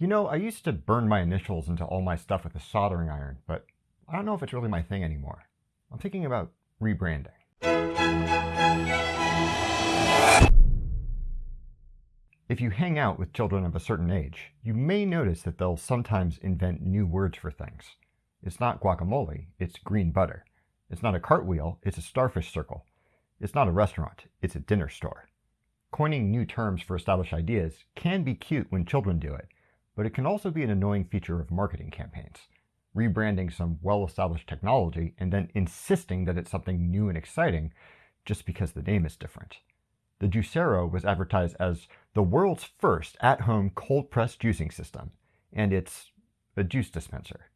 You know, I used to burn my initials into all my stuff with a soldering iron, but I don't know if it's really my thing anymore. I'm thinking about rebranding. If you hang out with children of a certain age, you may notice that they'll sometimes invent new words for things. It's not guacamole, it's green butter. It's not a cartwheel, it's a starfish circle. It's not a restaurant, it's a dinner store. Coining new terms for established ideas can be cute when children do it, but it can also be an annoying feature of marketing campaigns. Rebranding some well established technology and then insisting that it's something new and exciting just because the name is different. The Juicero was advertised as the world's first at home cold pressed juicing system, and it's a juice dispenser.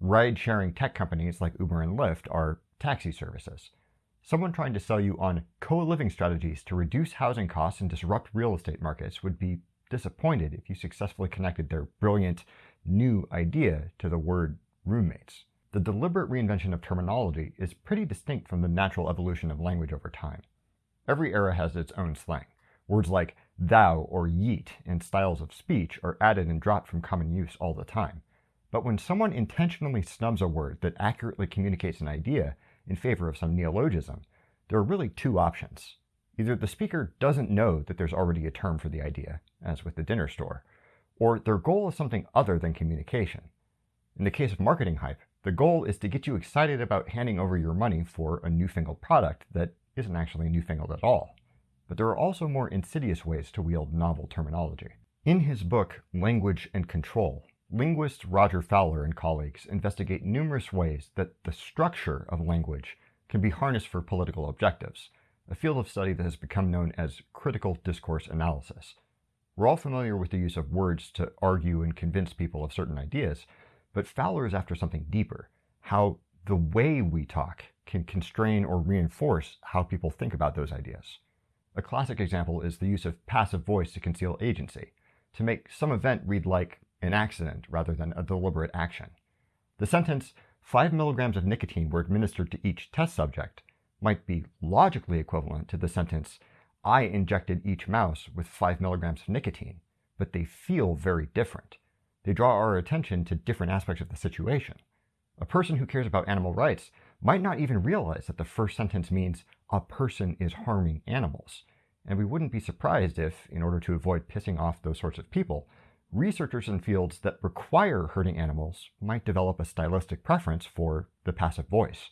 Ride sharing tech companies like Uber and Lyft are taxi services. Someone trying to sell you on co living strategies to reduce housing costs and disrupt real estate markets would be disappointed if you successfully connected their brilliant new idea to the word roommates. The deliberate reinvention of terminology is pretty distinct from the natural evolution of language over time. Every era has its own slang. Words like thou or yeet and styles of speech are added and dropped from common use all the time. But when someone intentionally snubs a word that accurately communicates an idea in favor of some neologism, there are really two options. Either the speaker doesn't know that there's already a term for the idea, as with the dinner store, or their goal is something other than communication. In the case of marketing hype, the goal is to get you excited about handing over your money for a newfangled product that isn't actually newfangled at all. But there are also more insidious ways to wield novel terminology. In his book, Language and Control, linguist Roger Fowler and colleagues investigate numerous ways that the structure of language can be harnessed for political objectives, a field of study that has become known as critical discourse analysis. We're all familiar with the use of words to argue and convince people of certain ideas, but Fowler is after something deeper how the way we talk can constrain or reinforce how people think about those ideas. A classic example is the use of passive voice to conceal agency, to make some event read like an accident rather than a deliberate action. The sentence, 5 milligrams of nicotine were administered to each test subject, might be logically equivalent to the sentence, I injected each mouse with 5 milligrams of nicotine, but they feel very different. They draw our attention to different aspects of the situation. A person who cares about animal rights might not even realize that the first sentence means a person is harming animals. And we wouldn't be surprised if, in order to avoid pissing off those sorts of people, researchers in fields that require hurting animals might develop a stylistic preference for the passive voice.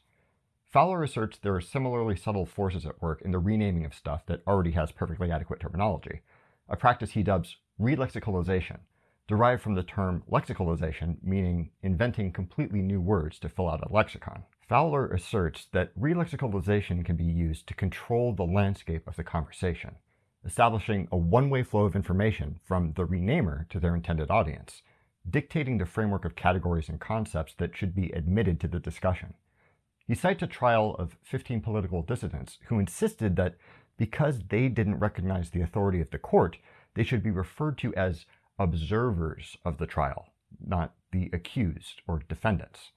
Fowler asserts there are similarly subtle forces at work in the renaming of stuff that already has perfectly adequate terminology, a practice he dubs relexicalization, derived from the term lexicalization, meaning inventing completely new words to fill out a lexicon. Fowler asserts that relexicalization can be used to control the landscape of the conversation, establishing a one way flow of information from the renamer to their intended audience, dictating the framework of categories and concepts that should be admitted to the discussion. He cites a trial of 15 political dissidents who insisted that because they didn't recognize the authority of the court, they should be referred to as observers of the trial, not the accused or defendants.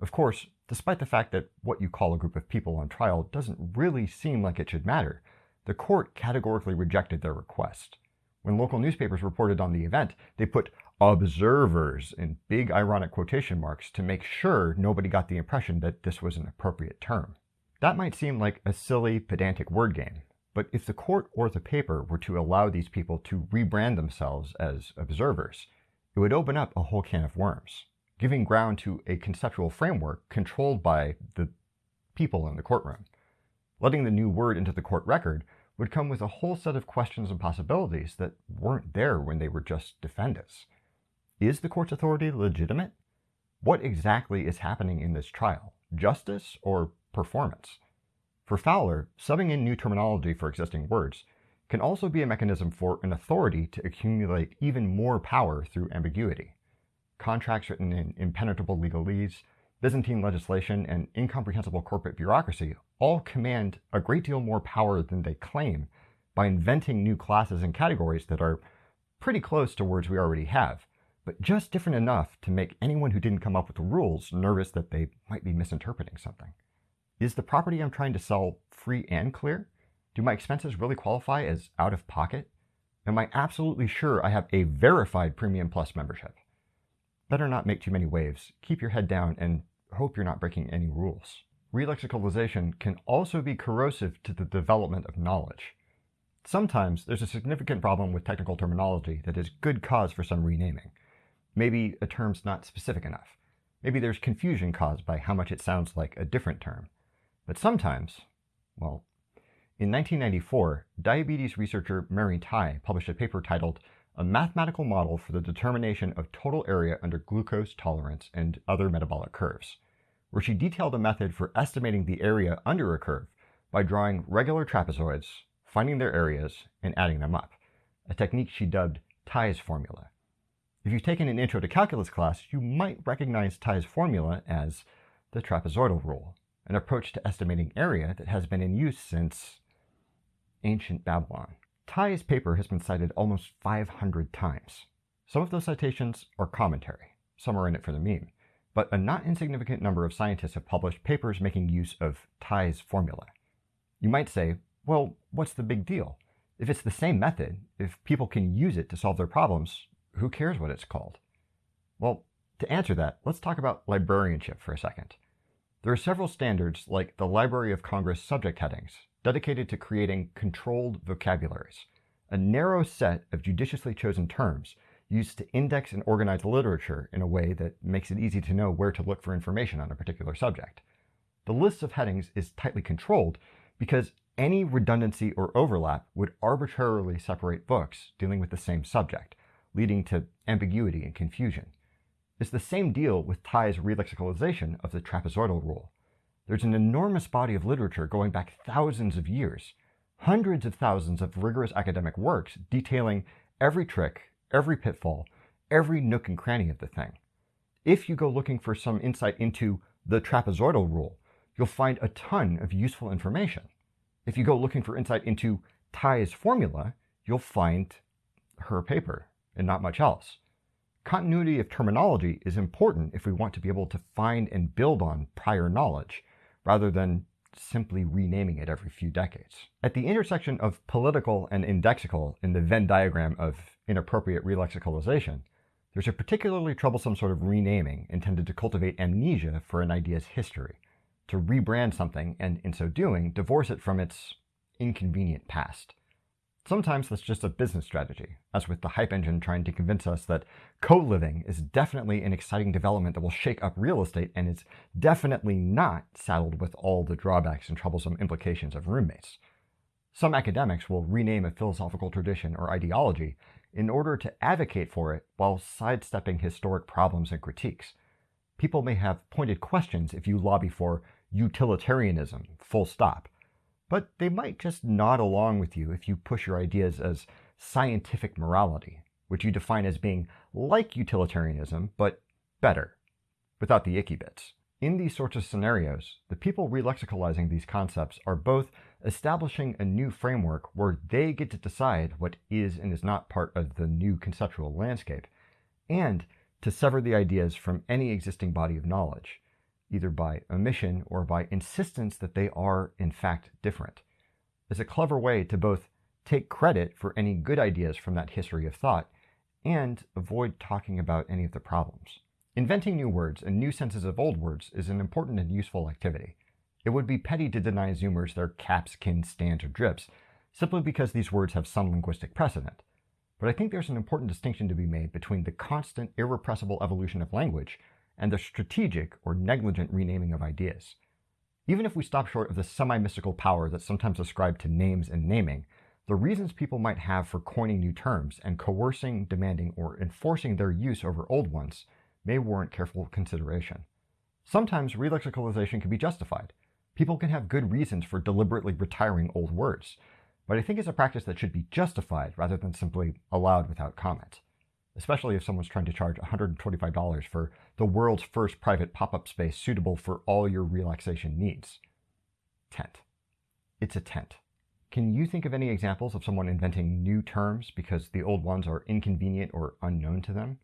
Of course, despite the fact that what you call a group of people on trial doesn't really seem like it should matter, the court categorically rejected their request. When local newspapers reported on the event, they put observers in big ironic quotation marks to make sure nobody got the impression that this was an appropriate term. That might seem like a silly, pedantic word game, but if the court or the paper were to allow these people to rebrand themselves as observers, it would open up a whole can of worms, giving ground to a conceptual framework controlled by the people in the courtroom. Letting the new word into the court record would come with a whole set of questions and possibilities that weren't there when they were just defendants. Is the court's authority legitimate? What exactly is happening in this trial? Justice or performance? For Fowler, subbing in new terminology for existing words can also be a mechanism for an authority to accumulate even more power through ambiguity. Contracts written in impenetrable legalese, Byzantine legislation, and incomprehensible corporate bureaucracy all command a great deal more power than they claim by inventing new classes and categories that are pretty close to words we already have but just different enough to make anyone who didn't come up with the rules nervous that they might be misinterpreting something. Is the property I'm trying to sell free and clear? Do my expenses really qualify as out of pocket? Am I absolutely sure I have a verified Premium Plus membership? Better not make too many waves. Keep your head down and hope you're not breaking any rules. Relexicalization can also be corrosive to the development of knowledge. Sometimes there's a significant problem with technical terminology that is good cause for some renaming. Maybe a term's not specific enough. Maybe there's confusion caused by how much it sounds like a different term. But sometimes, well, in 1994, diabetes researcher Mary Tai published a paper titled A Mathematical Model for the Determination of Total Area Under Glucose Tolerance and Other Metabolic Curves, where she detailed a method for estimating the area under a curve by drawing regular trapezoids, finding their areas, and adding them up, a technique she dubbed Tai's formula. If you've taken an Intro to Calculus class, you might recognize Tai's formula as the trapezoidal rule, an approach to estimating area that has been in use since ancient Babylon. Tai's paper has been cited almost 500 times. Some of those citations are commentary, some are in it for the meme, but a not insignificant number of scientists have published papers making use of Tai's formula. You might say, well, what's the big deal? If it's the same method, if people can use it to solve their problems, who cares what it's called? Well, to answer that, let's talk about librarianship for a second. There are several standards like the Library of Congress subject headings dedicated to creating controlled vocabularies, a narrow set of judiciously chosen terms used to index and organize literature in a way that makes it easy to know where to look for information on a particular subject. The list of headings is tightly controlled because any redundancy or overlap would arbitrarily separate books dealing with the same subject, leading to ambiguity and confusion. It's the same deal with Tai's relexicalization of the trapezoidal rule. There's an enormous body of literature going back thousands of years, hundreds of thousands of rigorous academic works detailing every trick, every pitfall, every nook and cranny of the thing. If you go looking for some insight into the trapezoidal rule, you'll find a ton of useful information. If you go looking for insight into Tai's formula, you'll find her paper and not much else. Continuity of terminology is important if we want to be able to find and build on prior knowledge, rather than simply renaming it every few decades. At the intersection of political and indexical in the Venn diagram of inappropriate relexicalization, there's a particularly troublesome sort of renaming intended to cultivate amnesia for an idea's history, to rebrand something and, in so doing, divorce it from its inconvenient past. Sometimes that's just a business strategy, as with the hype engine trying to convince us that co-living is definitely an exciting development that will shake up real estate and is definitely not saddled with all the drawbacks and troublesome implications of roommates. Some academics will rename a philosophical tradition or ideology in order to advocate for it while sidestepping historic problems and critiques. People may have pointed questions if you lobby for utilitarianism, full stop but they might just nod along with you if you push your ideas as scientific morality, which you define as being like utilitarianism, but better, without the icky bits. In these sorts of scenarios, the people relexicalizing these concepts are both establishing a new framework where they get to decide what is and is not part of the new conceptual landscape, and to sever the ideas from any existing body of knowledge, either by omission or by insistence that they are, in fact, different, is a clever way to both take credit for any good ideas from that history of thought and avoid talking about any of the problems. Inventing new words and new senses of old words is an important and useful activity. It would be petty to deny Zoomers their caps, kins, stands, or drips simply because these words have some linguistic precedent. But I think there's an important distinction to be made between the constant, irrepressible evolution of language and the strategic or negligent renaming of ideas. Even if we stop short of the semi-mystical power that's sometimes ascribed to names and naming, the reasons people might have for coining new terms and coercing, demanding, or enforcing their use over old ones may warrant careful consideration. Sometimes relexicalization can be justified. People can have good reasons for deliberately retiring old words, but I think it's a practice that should be justified rather than simply allowed without comment especially if someone's trying to charge $125 for the world's first private pop-up space suitable for all your relaxation needs. Tent. It's a tent. Can you think of any examples of someone inventing new terms because the old ones are inconvenient or unknown to them?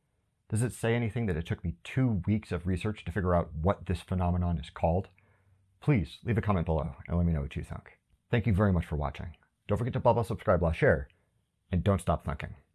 Does it say anything that it took me two weeks of research to figure out what this phenomenon is called? Please leave a comment below and let me know what you think. Thank you very much for watching. Don't forget to blah blah subscribe blah share and don't stop thinking.